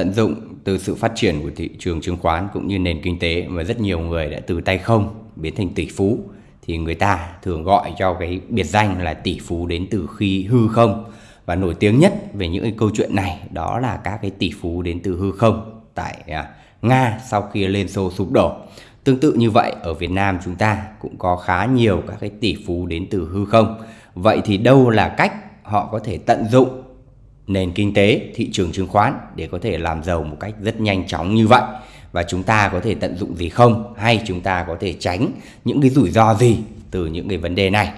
tận dụng từ sự phát triển của thị trường chứng khoán cũng như nền kinh tế mà rất nhiều người đã từ tay không biến thành tỷ phú, thì người ta thường gọi cho cái biệt danh là tỷ phú đến từ khi hư không và nổi tiếng nhất về những cái câu chuyện này đó là các cái tỷ phú đến từ hư không tại à, Nga sau khi Liên Xô sụp đổ. Tương tự như vậy, ở Việt Nam chúng ta cũng có khá nhiều các cái tỷ phú đến từ hư không. Vậy thì đâu là cách họ có thể tận dụng nền kinh tế, thị trường chứng khoán để có thể làm giàu một cách rất nhanh chóng như vậy? Và chúng ta có thể tận dụng gì không? Hay chúng ta có thể tránh những cái rủi ro gì từ những cái vấn đề này?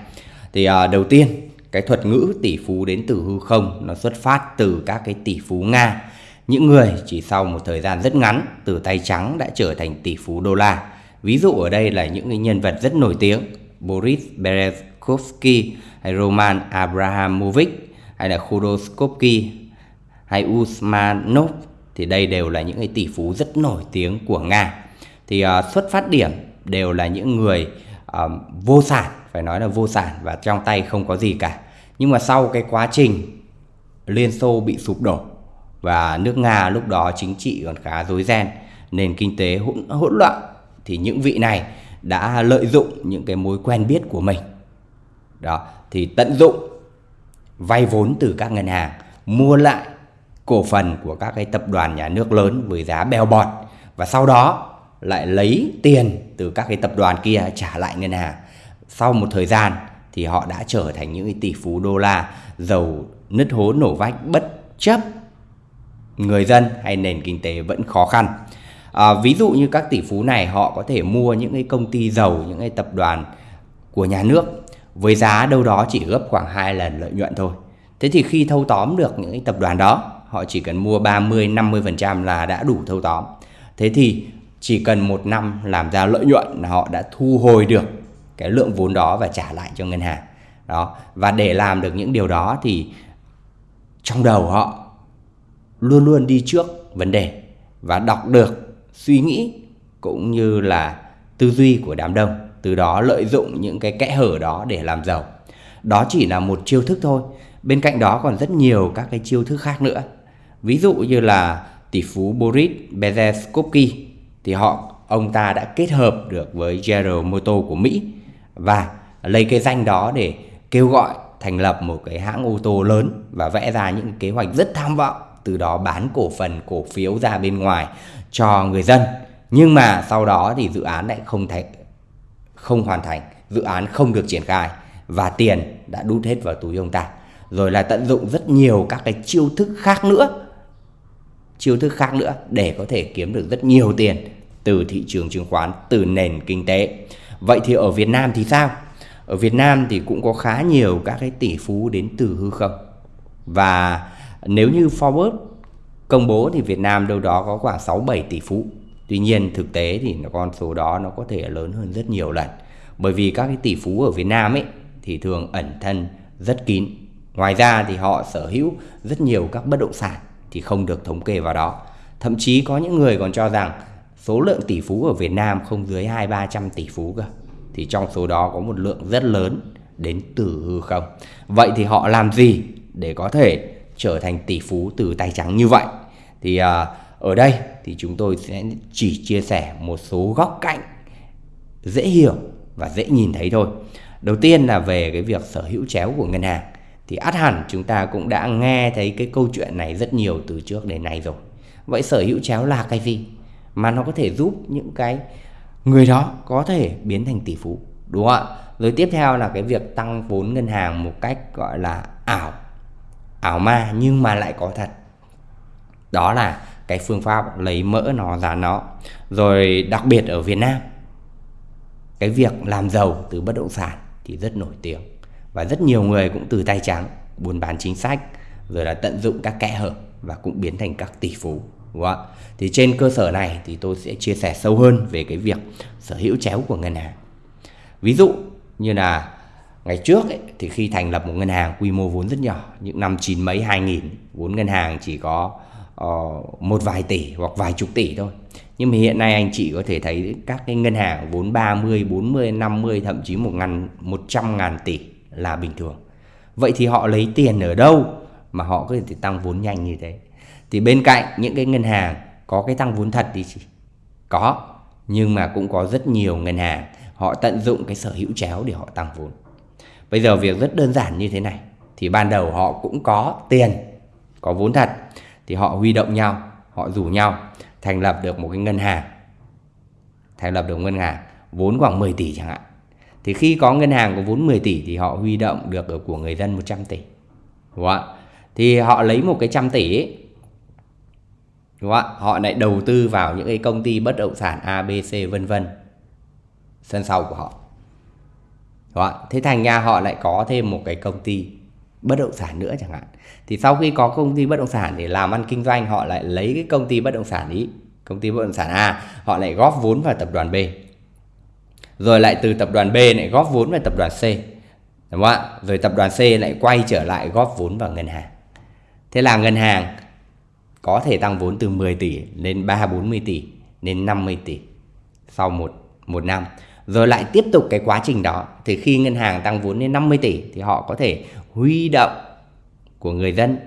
Thì à, đầu tiên cái thuật ngữ tỷ phú đến từ hư không nó xuất phát từ các cái tỷ phú Nga những người chỉ sau một thời gian rất ngắn từ tay trắng đã trở thành tỷ phú đô la. Ví dụ ở đây là những cái nhân vật rất nổi tiếng Boris Berezovsky hay Roman Abramovich hay là Khodorkovsky hay Usmanov thì đây đều là những cái tỷ phú rất nổi tiếng của Nga. Thì uh, xuất phát điểm đều là những người uh, vô sản, phải nói là vô sản và trong tay không có gì cả. Nhưng mà sau cái quá trình Liên Xô bị sụp đổ và nước Nga lúc đó chính trị còn khá rối ren, nền kinh tế hỗn, hỗn loạn thì những vị này đã lợi dụng những cái mối quen biết của mình. Đó, thì tận dụng vay vốn từ các ngân hàng, mua lại cổ phần của các cái tập đoàn nhà nước lớn với giá bèo bọt và sau đó lại lấy tiền từ các cái tập đoàn kia trả lại ngân hàng. Sau một thời gian thì họ đã trở thành những tỷ phú đô la giàu nứt hố nổ vách bất chấp người dân hay nền kinh tế vẫn khó khăn. À, ví dụ như các tỷ phú này họ có thể mua những cái công ty giàu những cái tập đoàn của nhà nước với giá đâu đó chỉ gấp khoảng 2 lần lợi nhuận thôi. Thế thì khi thâu tóm được những tập đoàn đó, họ chỉ cần mua 30 50% là đã đủ thâu tóm. Thế thì chỉ cần một năm làm ra lợi nhuận là họ đã thu hồi được cái lượng vốn đó và trả lại cho ngân hàng. Đó, và để làm được những điều đó thì trong đầu họ luôn luôn đi trước vấn đề và đọc được suy nghĩ cũng như là tư duy của đám đông từ đó lợi dụng những cái kẽ hở đó để làm giàu. Đó chỉ là một chiêu thức thôi. Bên cạnh đó còn rất nhiều các cái chiêu thức khác nữa. Ví dụ như là tỷ phú Boris Berezovsky thì họ, ông ta đã kết hợp được với General Motors của Mỹ và lấy cái danh đó để kêu gọi thành lập một cái hãng ô tô lớn và vẽ ra những kế hoạch rất tham vọng, từ đó bán cổ phần cổ phiếu ra bên ngoài cho người dân. Nhưng mà sau đó thì dự án lại không thành không hoàn thành, dự án không được triển khai và tiền đã đút hết vào túi ông ta. Rồi là tận dụng rất nhiều các cái chiêu thức khác nữa, chiêu thức khác nữa để có thể kiếm được rất nhiều tiền từ thị trường chứng khoán, từ nền kinh tế. Vậy thì ở Việt Nam thì sao? Ở Việt Nam thì cũng có khá nhiều các cái tỷ phú đến từ hư không. Và nếu như Forbes công bố thì Việt Nam đâu đó có khoảng 6-7 tỷ phú. Tuy nhiên thực tế thì con số đó nó có thể lớn hơn rất nhiều lần. Bởi vì các cái tỷ phú ở Việt Nam ấy thì thường ẩn thân rất kín. Ngoài ra thì họ sở hữu rất nhiều các bất động sản thì không được thống kê vào đó. Thậm chí có những người còn cho rằng số lượng tỷ phú ở Việt Nam không dưới 2-300 tỷ phú cơ. Thì trong số đó có một lượng rất lớn đến từ hư không. Vậy thì họ làm gì để có thể trở thành tỷ phú từ tay trắng như vậy thì à, ở đây thì chúng tôi sẽ chỉ chia sẻ một số góc cạnh dễ hiểu và dễ nhìn thấy thôi. Đầu tiên là về cái việc sở hữu chéo của ngân hàng. Thì át hẳn chúng ta cũng đã nghe thấy cái câu chuyện này rất nhiều từ trước đến nay rồi. Vậy sở hữu chéo là cái gì? Mà nó có thể giúp những cái người đó có thể biến thành tỷ phú, đúng không ạ? Rồi tiếp theo là cái việc tăng vốn ngân hàng một cách gọi là ảo ảo ma nhưng mà lại có thật. Đó là cái phương pháp lấy mỡ nó ra nó. Rồi đặc biệt ở Việt Nam cái việc làm giàu từ bất động sản thì rất nổi tiếng. Và rất nhiều người cũng từ tay trắng buôn bán chính sách rồi là tận dụng các kẽ hở và cũng biến thành các tỷ phú đúng không? thì trên cơ sở này thì tôi sẽ chia sẻ sâu hơn về cái việc sở hữu chéo của ngân hàng. Ví dụ như là ngày trước ấy, thì khi thành lập một ngân hàng quy mô vốn rất nhỏ những năm chín mấy hai nghìn vốn ngân hàng chỉ có uh, một vài tỷ hoặc vài chục tỷ thôi. Nhưng mà hiện nay anh chị có thể thấy các cái ngân hàng vốn 30, 40, 50 thậm chí một ngàn, 100 ngàn tỷ là bình thường. Vậy thì họ lấy tiền ở đâu mà họ có thể tăng vốn nhanh như thế? Thì bên cạnh những cái ngân hàng có cái tăng vốn thật thì có nhưng mà cũng có rất nhiều ngân hàng họ tận dụng cái sở hữu chéo để họ tăng vốn. Bây giờ việc rất đơn giản như thế này. Thì ban đầu họ cũng có tiền có vốn thật thì họ huy động nhau họ rủ nhau thành lập được một cái ngân hàng thành lập được ngân hàng vốn khoảng 10 tỷ chẳng hạn. Thì khi có ngân hàng có vốn 10 tỷ thì họ huy động được ở của người dân 100 tỷ. Đúng không ạ? Thì họ lấy một cái trăm tỷ ấy, đúng không ạ? Họ lại đầu tư vào những cái công ty bất động sản ABC vân vân sân sau của họ. Đúng không ạ? Thế thành ra họ lại có thêm một cái công ty bất động sản nữa chẳng hạn. Thì sau khi có công ty bất động sản để làm ăn kinh doanh, họ lại lấy cái công ty bất động sản ý, công ty bất động sản A, họ lại góp vốn vào tập đoàn B. Rồi lại từ tập đoàn B lại góp vốn vào tập đoàn C, đúng không ạ? Rồi tập đoàn C lại quay trở lại góp vốn vào ngân hàng. Thế là ngân hàng có thể tăng vốn từ 10 tỷ lên 3 40 tỷ, lên 50 tỷ sau một một năm. Rồi lại tiếp tục cái quá trình đó, thì khi ngân hàng tăng vốn lên 50 tỷ thì họ có thể huy động của người dân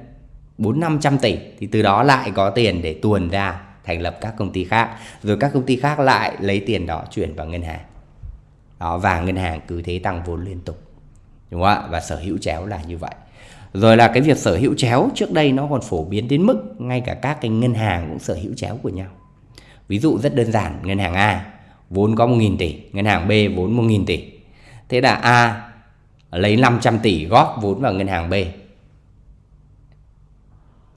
4 500 tỷ thì từ đó lại có tiền để tuồn ra thành lập các công ty khác. Rồi các công ty khác lại lấy tiền đó chuyển vào ngân hàng. Đó, và ngân hàng cứ thế tăng vốn liên tục. Đúng không ạ? Và sở hữu chéo là như vậy. Rồi là cái việc sở hữu chéo trước đây nó còn phổ biến đến mức ngay cả các cái ngân hàng cũng sở hữu chéo của nhau. Ví dụ rất đơn giản, ngân hàng A vốn có 1.000 tỷ, ngân hàng B vốn 1.000 tỷ. Thế là A lấy 500 tỷ góp vốn vào ngân hàng B.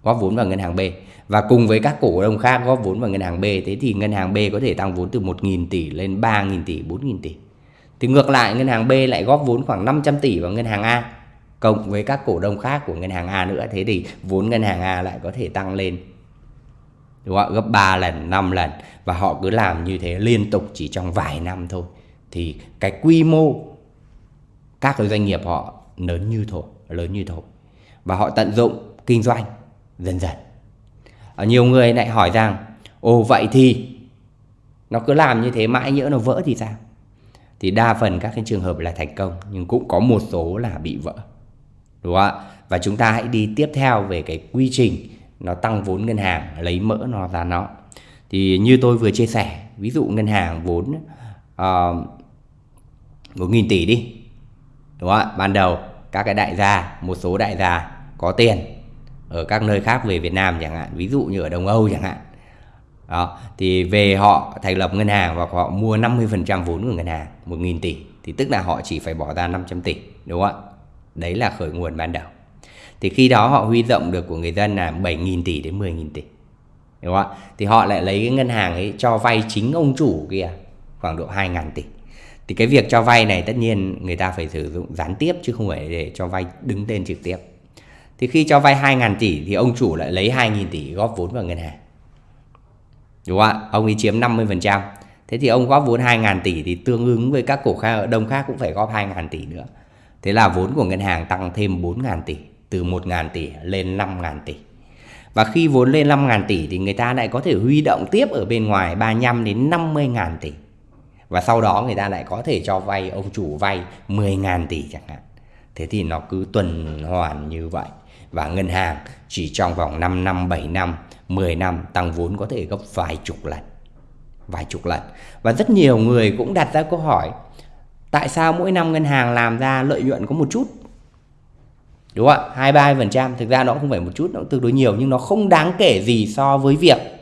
Góp vốn vào ngân hàng B. Và cùng với các cổ đông khác góp vốn vào ngân hàng B, thế thì ngân hàng B có thể tăng vốn từ 1.000 tỷ lên 3.000 tỷ 4.000 tỷ. Thì ngược lại, ngân hàng B lại góp vốn khoảng 500 tỷ vào ngân hàng A, cộng với các cổ đông khác của ngân hàng A nữa. Thế thì vốn ngân hàng A lại có thể tăng lên, đúng không? gấp 3 lần 5 lần. Và họ cứ làm như thế liên tục chỉ trong vài năm thôi. Thì cái quy mô các cái doanh nghiệp họ lớn như thổ, lớn như thổ. Và họ tận dụng kinh doanh dần dần. Ở nhiều người lại hỏi rằng, ồ, vậy thì nó cứ làm như thế mãi nhỡ nó vỡ thì sao? Thì đa phần các cái trường hợp là thành công, nhưng cũng có một số là bị vỡ. Đúng không ạ? Và chúng ta hãy đi tiếp theo về cái quy trình nó tăng vốn ngân hàng, lấy mỡ nó ra nó. Thì như tôi vừa chia sẻ, ví dụ ngân hàng vốn ờ, một nghìn tỷ đi đúng không ạ? Ban đầu, các cái đại gia, một số đại gia có tiền ở các nơi khác về Việt Nam chẳng hạn, ví dụ như ở Đông Âu chẳng hạn. Đó, thì về họ thành lập ngân hàng và họ mua 50% vốn của ngân hàng 1.000 tỷ, thì tức là họ chỉ phải bỏ ra 500 tỷ, đúng không ạ? Đấy là khởi nguồn ban đầu. Thì khi đó họ huy động được của người dân là 7.000 tỷ đến 10.000 tỷ, đúng không ạ? Thì họ lại lấy cái ngân hàng ấy cho vay chính ông chủ kia khoảng độ 2.000 tỷ thì cái việc cho vay này tất nhiên người ta phải sử dụng gián tiếp chứ không phải để cho vay đứng tên trực tiếp. Thì khi cho vay 2.000 tỷ thì ông chủ lại lấy 2.000 tỷ góp vốn vào ngân hàng. Đúng không ạ? Ông ấy chiếm 50% thế thì ông góp vốn 2.000 tỷ thì tương ứng với các cổ khác đông khác cũng phải góp 2.000 tỷ nữa. Thế là vốn của ngân hàng tăng thêm 4.000 tỷ, từ 1.000 tỷ lên 5.000 tỷ. Và khi vốn lên 5.000 tỷ thì người ta lại có thể huy động tiếp ở bên ngoài 35 đến 50.000 tỷ và sau đó người ta lại có thể cho vay, ông chủ vay 10.000 tỷ chẳng hạn. Thế thì nó cứ tuần hoàn như vậy. Và ngân hàng chỉ trong vòng 5 năm 7 năm 10 năm, tăng vốn có thể gấp vài chục lần, vài chục lần. Và rất nhiều người cũng đặt ra câu hỏi, tại sao mỗi năm ngân hàng làm ra lợi nhuận có một chút? Đúng không ạ? Hai ba phần trăm, thực ra nó không phải một chút, nó tương đối nhiều, nhưng nó không đáng kể gì so với việc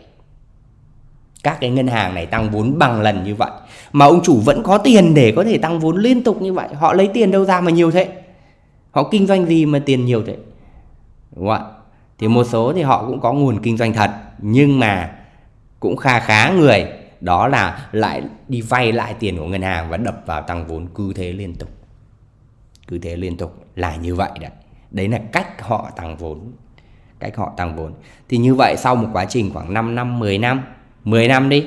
các cái ngân hàng này tăng vốn bằng lần như vậy. Mà ông chủ vẫn có tiền để có thể tăng vốn liên tục như vậy. Họ lấy tiền đâu ra mà nhiều thế? Họ kinh doanh gì mà tiền nhiều thế? Đúng không ạ? Thì một số thì họ cũng có nguồn kinh doanh thật, nhưng mà cũng kha khá người. Đó là lại đi vay lại tiền của ngân hàng và đập vào tăng vốn cứ thế liên tục. Cứ thế liên tục là như vậy đấy. Đấy là cách họ tăng vốn. Cách họ tăng vốn. Thì như vậy sau một quá trình khoảng 5 năm 10 năm 10 năm đi.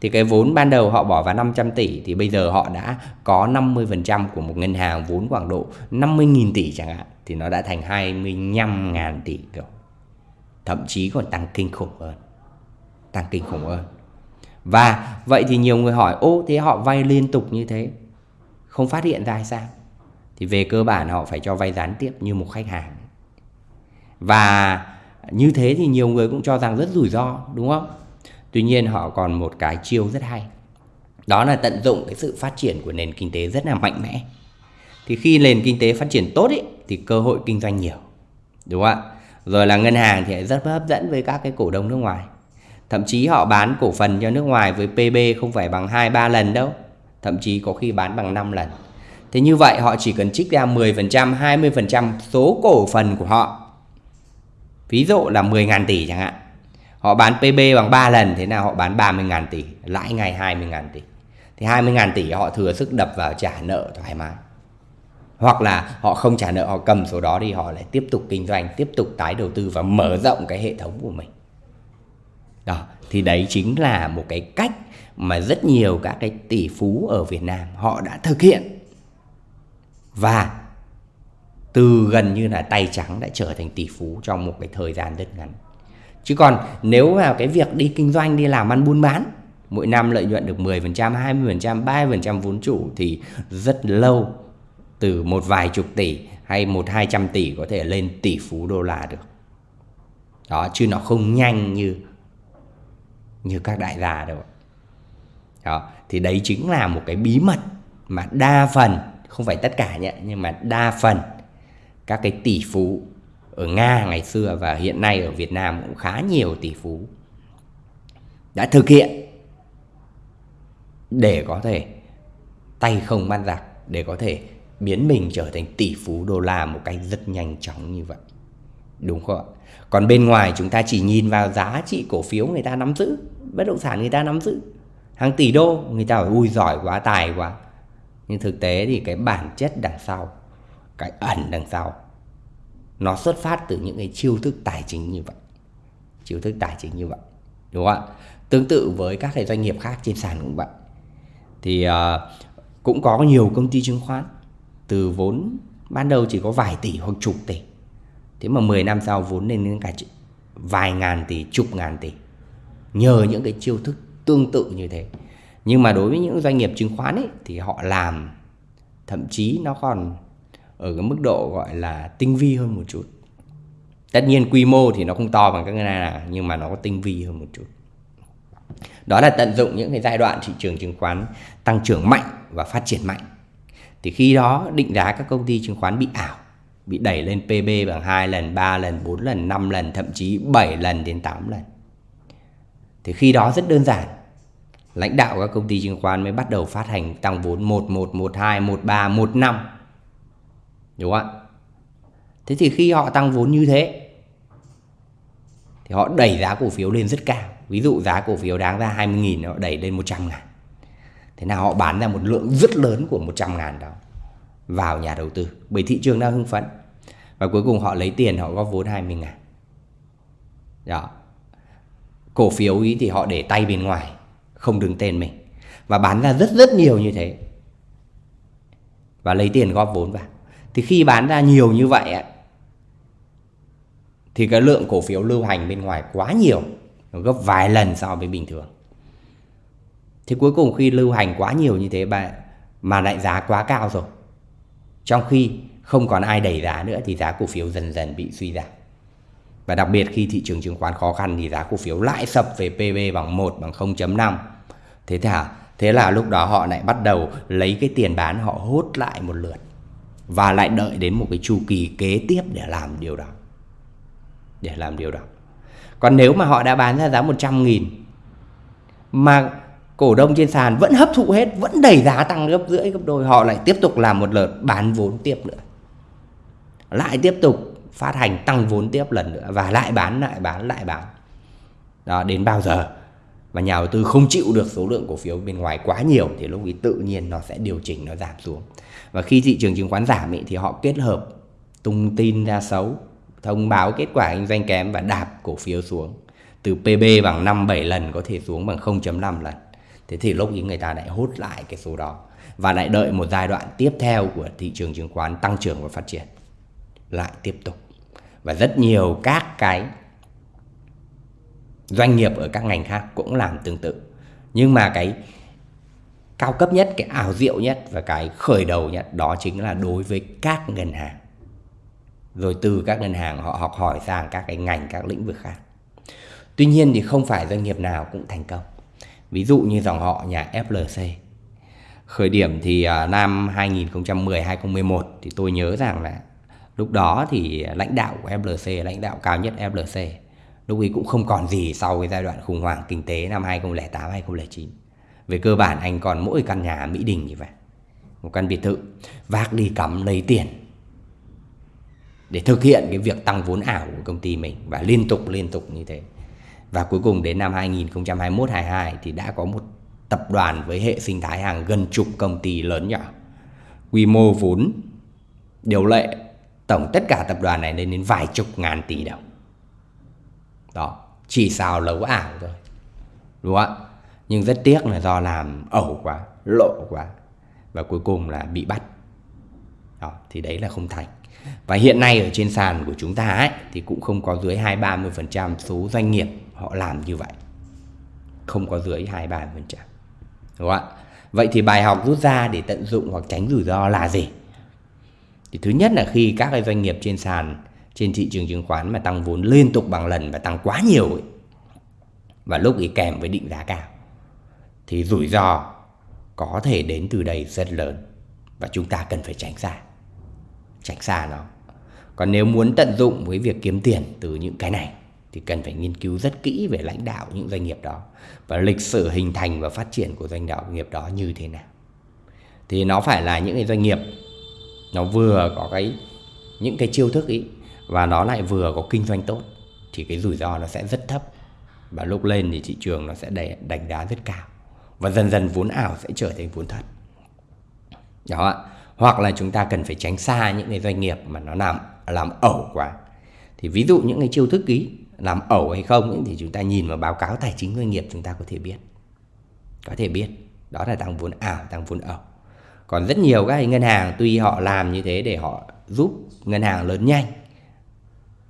Thì cái vốn ban đầu họ bỏ vào 500 tỷ thì bây giờ họ đã có 50% của một ngân hàng vốn khoảng độ 50.000 tỷ chẳng hạn, thì nó đã thành 25.000 tỷ rồi thậm chí còn tăng kinh khủng hơn, tăng kinh khủng hơn. Và vậy thì nhiều người hỏi, ô, thế họ vay liên tục như thế, không phát hiện ra hay sao? Thì về cơ bản họ phải cho vay gián tiếp như một khách hàng. Và như thế thì nhiều người cũng cho rằng rất rủi ro, đúng không? Tuy nhiên họ còn một cái chiêu rất hay. Đó là tận dụng cái sự phát triển của nền kinh tế rất là mạnh mẽ. Thì khi nền kinh tế phát triển tốt ấy, thì cơ hội kinh doanh nhiều đúng không ạ? Rồi là ngân hàng thì rất hấp dẫn với các cái cổ đông nước ngoài. Thậm chí họ bán cổ phần cho nước ngoài với PB không phải bằng 2 3 lần đâu thậm chí có khi bán bằng 5 lần. Thế như vậy họ chỉ cần trích ra 10% 20% số cổ phần của họ. Ví dụ là 10.000 tỷ chẳng hạn họ bán PB bằng 3 lần, thế nào họ bán 30.000 tỷ, lãi ngày 20.000 tỷ. Thì 20.000 tỷ họ thừa sức đập vào trả nợ thoải mái. Hoặc là họ không trả nợ, họ cầm số đó đi, họ lại tiếp tục kinh doanh, tiếp tục tái đầu tư và mở rộng cái hệ thống của mình. Đó, thì đấy chính là một cái cách mà rất nhiều các cái tỷ phú ở Việt Nam họ đã thực hiện. Và từ gần như là tay trắng đã trở thành tỷ phú trong một cái thời gian rất ngắn chứ còn nếu vào cái việc đi kinh doanh đi làm ăn buôn bán mỗi năm lợi nhuận được 10%, 20%, 30% vốn chủ thì rất lâu từ một vài chục tỷ hay một hai trăm tỷ có thể lên tỷ phú đô la được. Đó chứ nó không nhanh như như các đại gia đâu. Đó thì đấy chính là một cái bí mật mà đa phần không phải tất cả nhé nhưng mà đa phần các cái tỷ phú ở Nga ngày xưa và hiện nay ở Việt Nam cũng khá nhiều tỷ phú đã thực hiện để có thể tay không bắt giặc để có thể biến mình trở thành tỷ phú đô la một cách rất nhanh chóng như vậy. Đúng không ạ? Còn bên ngoài chúng ta chỉ nhìn vào giá trị cổ phiếu người ta nắm giữ, bất động sản người ta nắm giữ. Hàng tỷ đô, người ta bảo ui giỏi quá, tài quá. Nhưng thực tế thì cái bản chất đằng sau, cái ẩn đằng sau, nó xuất phát từ những cái chiêu thức tài chính như vậy. Chiêu thức tài chính như vậy. Đúng không ạ? Tương tự với các cái doanh nghiệp khác trên sàn cũng vậy. Thì uh, cũng có nhiều công ty chứng khoán từ vốn ban đầu chỉ có vài tỷ hoặc chục tỷ thế mà 10 năm sau vốn lên đến cả vài ngàn tỷ chục ngàn tỷ nhờ những cái chiêu thức tương tự như thế nhưng mà đối với những doanh nghiệp chứng khoán ấy thì họ làm thậm chí nó còn ở cái mức độ gọi là tinh vi hơn một chút tất nhiên quy mô thì nó không to bằng các ngân hàng nào nhưng mà nó có tinh vi hơn một chút đó là tận dụng những cái giai đoạn thị trường chứng khoán tăng trưởng mạnh và phát triển mạnh thì khi đó định giá các công ty chứng khoán bị ảo bị đẩy lên PB bằng 2 lần, 3 lần, 4 lần, 5 lần, thậm chí 7 lần đến 8 lần. Thì khi đó rất đơn giản. Lãnh đạo các công ty chứng khoán mới bắt đầu phát hành tăng vốn 1, 1, 1, 2, 1, 3, 1, 5 Đúng không ạ? Thế thì khi họ tăng vốn như thế, thì họ đẩy giá cổ phiếu lên rất cao. Ví dụ giá cổ phiếu đáng ra 20.000 họ đẩy lên 100 ngàn. Thế nào họ bán ra một lượng rất lớn của 100 ngàn đó vào nhà đầu tư, bởi thị trường đang hưng phấn và cuối cùng họ lấy tiền, họ góp vốn 20 ngàn đó cổ phiếu ý thì họ để tay bên ngoài, không đứng tên mình và bán ra rất rất nhiều như thế và lấy tiền góp vốn vào thì khi bán ra nhiều như vậy thì cái lượng cổ phiếu lưu hành bên ngoài quá nhiều nó gấp vài lần so với bình thường. Thì cuối cùng khi lưu hành quá nhiều như thế mà, mà lại giá quá cao rồi trong khi không còn ai đẩy giá nữa thì giá cổ phiếu dần dần bị suy giảm. Và đặc biệt khi thị trường chứng khoán khó khăn thì giá cổ phiếu lại sập về PB bằng 1 bằng 0.5 thế thả thế là lúc đó họ lại bắt đầu lấy cái tiền bán họ hốt lại một lượt và lại đợi đến một cái chu kỳ kế tiếp để làm điều đó. Để làm điều đó. Còn nếu mà họ đã bán ra giá 100 nghìn, mà cổ đông trên sàn vẫn hấp thụ hết, vẫn đẩy giá tăng gấp rưỡi, gấp đôi, họ lại tiếp tục làm một lượt bán vốn tiếp nữa. Lại tiếp tục phát hành tăng vốn tiếp lần nữa và lại bán lại bán lại bán. Đó, đến bao giờ? Mà nhà đầu tư không chịu được số lượng cổ phiếu bên ngoài quá nhiều thì lúc ấy tự nhiên nó sẽ điều chỉnh, nó giảm xuống và khi thị trường chứng khoán giảm ấy, thì họ kết hợp tung tin ra xấu thông báo kết quả kinh doanh kém và đạp cổ phiếu xuống. Từ PB bằng 5 7 lần có thể xuống bằng 0.5 lần. Thế thì lúc ấy người ta lại hút lại cái số đó và lại đợi một giai đoạn tiếp theo của thị trường chứng khoán tăng trưởng và phát triển. Lại tiếp tục. Và rất nhiều các cái doanh nghiệp ở các ngành khác cũng làm tương tự. Nhưng mà cái cao cấp nhất, cái ảo diệu nhất và cái khởi đầu nhất, đó chính là đối với các ngân hàng. Rồi từ các ngân hàng họ học hỏi sang các cái ngành, các lĩnh vực khác. Tuy nhiên thì không phải doanh nghiệp nào cũng thành công. Ví dụ như dòng họ nhà FLC khởi điểm thì à, năm 2010 2011 thì tôi nhớ rằng là lúc đó thì lãnh đạo của FLC lãnh đạo cao nhất FLC lúc ấy cũng không còn gì sau cái giai đoạn khủng hoảng kinh tế năm 2008 2009 về cơ bản anh còn mỗi căn nhà Mỹ Đình như vậy. Một căn biệt thự, vác đi cắm lấy tiền để thực hiện cái việc tăng vốn ảo của công ty mình và liên tục liên tục như thế. Và cuối cùng đến năm 2021-22 thì đã có một tập đoàn với hệ sinh thái hàng gần chục công ty lớn nhỏ. Quy mô vốn, điều lệ tổng tất cả tập đoàn này lên đến vài chục ngàn tỷ đồng. Đó, chỉ xào lấu ảo thôi. Đúng không ạ? Nhưng rất tiếc là do làm ẩu quá lộ quá và cuối cùng là bị bắt. Đó, thì đấy là không thành. Và hiện nay ở trên sàn của chúng ta ấy, thì cũng không có dưới 2-30% số doanh nghiệp họ làm như vậy. Không có dưới 2-30% đúng không ạ? Vậy thì bài học rút ra để tận dụng hoặc tránh rủi ro là gì? Thì thứ nhất là khi các cái doanh nghiệp trên sàn trên thị trường chứng khoán mà tăng vốn liên tục bằng lần và tăng quá nhiều ấy, và lúc ấy kèm với định giá cao thì rủi ro có thể đến từ đây rất lớn. Và chúng ta cần phải tránh xa. Tránh xa nó. Còn nếu muốn tận dụng với việc kiếm tiền từ những cái này, thì cần phải nghiên cứu rất kỹ về lãnh đạo những doanh nghiệp đó và lịch sử hình thành và phát triển của doanh nghiệp đó như thế nào. Thì nó phải là những cái doanh nghiệp, nó vừa có cái, những cái chiêu thức ý, và nó lại vừa có kinh doanh tốt, thì cái rủi ro nó sẽ rất thấp. Và lúc lên thì thị trường nó sẽ đánh giá rất cao và dần dần vốn ảo sẽ trở thành vốn thật. Đó hoặc là chúng ta cần phải tránh xa những cái doanh nghiệp mà nó làm làm ẩu quá. Thì ví dụ những cái chiêu thức ý làm ẩu hay không ấy, thì chúng ta nhìn vào báo cáo tài chính doanh nghiệp chúng ta có thể biết. Có thể biết đó là tăng vốn ảo tăng vốn ẩu. Còn rất nhiều các ngân hàng tuy họ làm như thế để họ giúp ngân hàng lớn nhanh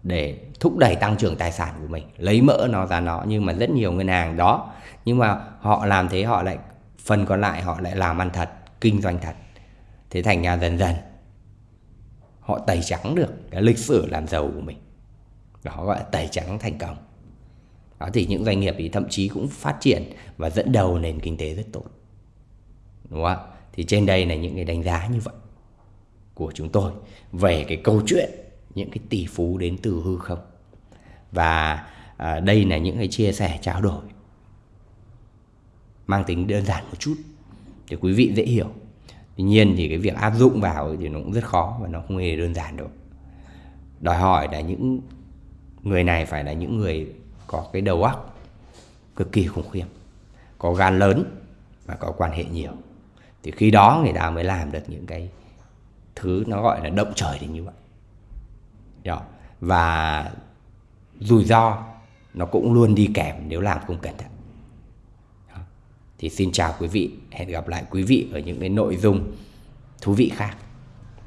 để thúc đẩy tăng trưởng tài sản của mình lấy mỡ nó ra nó nhưng mà rất nhiều ngân hàng đó nhưng mà họ làm thế họ lại phần còn lại họ lại làm ăn thật kinh doanh thật. Thế thành ra dần dần họ tẩy trắng được cái lịch sử làm giàu của mình. Đó gọi là tẩy trắng thành công. Đó thì những doanh nghiệp thì thậm chí cũng phát triển và dẫn đầu nền kinh tế rất tốt. Đúng không ạ? Thì trên đây là những cái đánh giá như vậy của chúng tôi về cái câu chuyện những cái tỷ phú đến từ hư không. Và à, đây là những cái chia sẻ trao đổi mang tính đơn giản một chút để quý vị dễ hiểu. Tuy nhiên thì cái việc áp dụng vào thì nó cũng rất khó và nó không hề đơn giản đâu. Đòi hỏi là những người này phải là những người có cái đầu óc cực kỳ khủng khiếp, có gan lớn và có quan hệ nhiều. Thì khi đó người ta mới làm được những cái thứ nó gọi là động trời thì như vậy. Đó. và rủi ro nó cũng luôn đi kèm nếu làm không cẩn thận thì xin chào quý vị, hẹn gặp lại quý vị ở những cái nội dung thú vị khác.